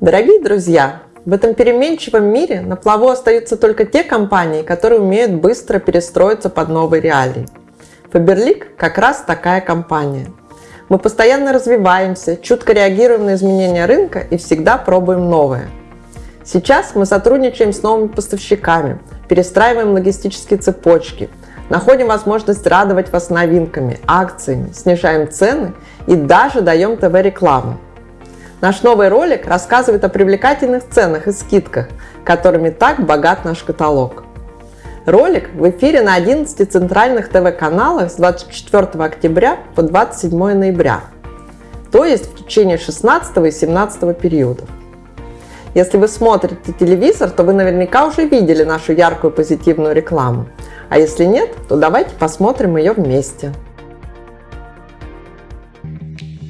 Дорогие друзья, в этом переменчивом мире на плаву остаются только те компании, которые умеют быстро перестроиться под новые реалии. Faberlic как раз такая компания. Мы постоянно развиваемся, чутко реагируем на изменения рынка и всегда пробуем новое. Сейчас мы сотрудничаем с новыми поставщиками, перестраиваем логистические цепочки, находим возможность радовать вас новинками, акциями, снижаем цены и даже даем ТВ-рекламу. Наш новый ролик рассказывает о привлекательных ценах и скидках, которыми так богат наш каталог. Ролик в эфире на 11 центральных ТВ-каналах с 24 октября по 27 ноября, то есть в течение 16 и 17 периодов. Если вы смотрите телевизор, то вы наверняка уже видели нашу яркую позитивную рекламу. А если нет, то давайте посмотрим ее вместе.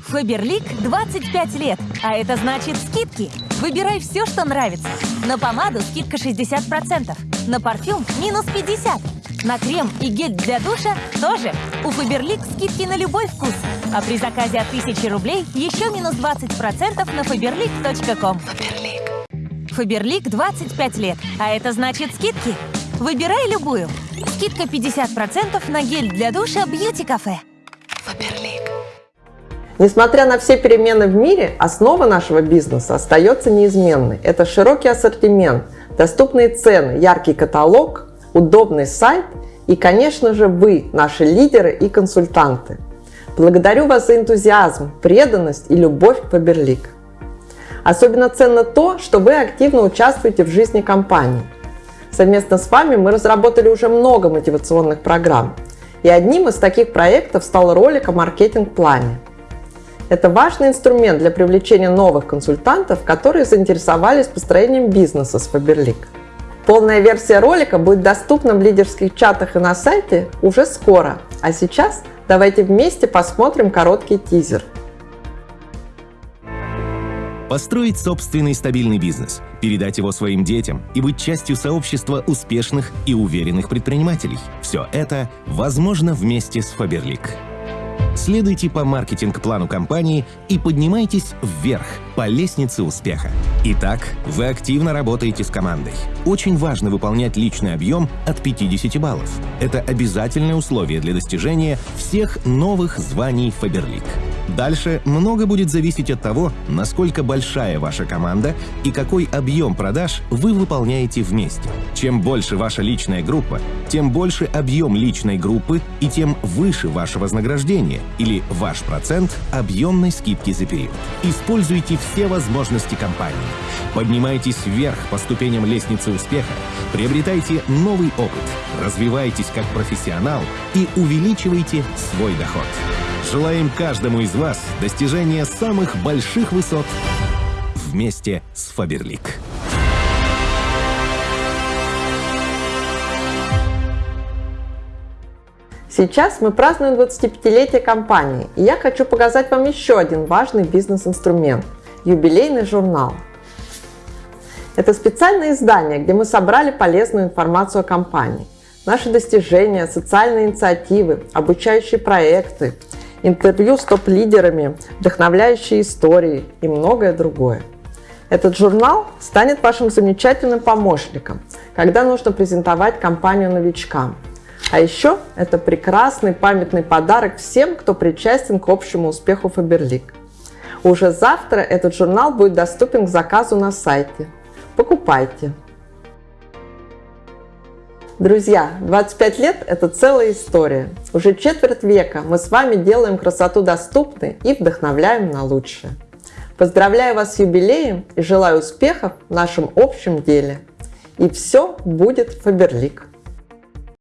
Фаберлик 25 лет, а это значит скидки. Выбирай все, что нравится. На помаду скидка 60%, на парфюм минус 50%, на крем и гель для душа тоже. У Фаберлик скидки на любой вкус. А при заказе от 1000 рублей еще минус 20% на faberlic.com. Фаберлик. Фаберлик 25 лет, а это значит скидки. Выбирай любую. Скидка 50% на гель для душа Бьюти Кафе. Несмотря на все перемены в мире, основа нашего бизнеса остается неизменной. Это широкий ассортимент, доступные цены, яркий каталог, удобный сайт и, конечно же, вы, наши лидеры и консультанты. Благодарю вас за энтузиазм, преданность и любовь к Фаберлик. Особенно ценно то, что вы активно участвуете в жизни компании. Совместно с вами мы разработали уже много мотивационных программ. И одним из таких проектов стал ролик о маркетинг-плане. Это важный инструмент для привлечения новых консультантов, которые заинтересовались построением бизнеса с Faberlic. Полная версия ролика будет доступна в лидерских чатах и на сайте уже скоро. А сейчас давайте вместе посмотрим короткий тизер. Построить собственный стабильный бизнес, передать его своим детям и быть частью сообщества успешных и уверенных предпринимателей – все это возможно вместе с Faberlic. Следуйте по маркетинг-плану компании и поднимайтесь вверх по лестнице успеха. Итак, вы активно работаете с командой. Очень важно выполнять личный объем от 50 баллов. Это обязательное условие для достижения всех новых званий Faberlic. Дальше много будет зависеть от того, насколько большая ваша команда и какой объем продаж вы выполняете вместе. Чем больше ваша личная группа, тем больше объем личной группы и тем выше ваше вознаграждение или ваш процент объемной скидки за период. Используйте все возможности компании. Поднимайтесь вверх по ступеням лестницы успеха, приобретайте новый опыт, развивайтесь как профессионал и увеличивайте свой доход. Желаем каждому из вас достижения самых больших высот вместе с Фаберлик. Сейчас мы празднуем 25-летие компании, и я хочу показать вам еще один важный бизнес-инструмент – юбилейный журнал. Это специальное издание, где мы собрали полезную информацию о компании, наши достижения, социальные инициативы, обучающие проекты, интервью с топ-лидерами, вдохновляющие истории и многое другое. Этот журнал станет вашим замечательным помощником, когда нужно презентовать компанию новичкам. А еще это прекрасный памятный подарок всем, кто причастен к общему успеху Faberlic. Уже завтра этот журнал будет доступен к заказу на сайте. Покупайте! Друзья, 25 лет – это целая история. Уже четверть века мы с вами делаем красоту доступной и вдохновляем на лучшее. Поздравляю вас с юбилеем и желаю успехов в нашем общем деле. И все будет Фаберлик.